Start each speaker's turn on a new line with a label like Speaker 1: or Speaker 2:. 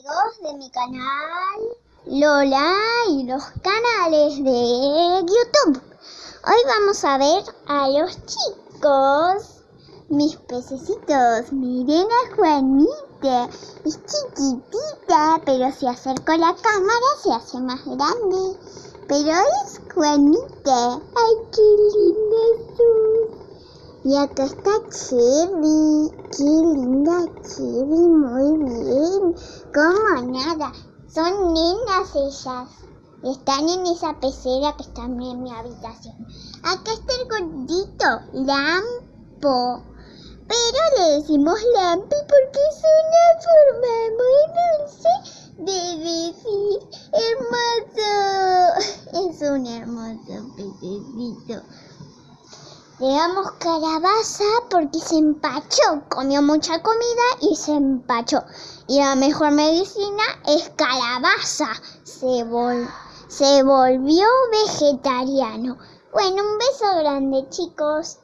Speaker 1: de mi canal Lola y los canales de YouTube. Hoy vamos a ver a los chicos, mis pececitos. Miren a Juanita, es chiquitita, pero si acerco la cámara se hace más grande. Pero es Juanita. ¡Ay, qué linda! Y acá está Cherry. ¡Qué linda Cherry! Muy bien. Como nada. Son nenas ellas. Están en esa pecera que está en mi habitación. Acá está el gordito, Lampo. Pero le decimos Lampi porque es una forma muy dulce de decir hermoso. Es un hermoso pececito. Le damos calabaza porque se empachó. Comió mucha comida y se empachó. Y la mejor medicina es calabaza. Se, se volvió vegetariano. Bueno, un beso grande chicos.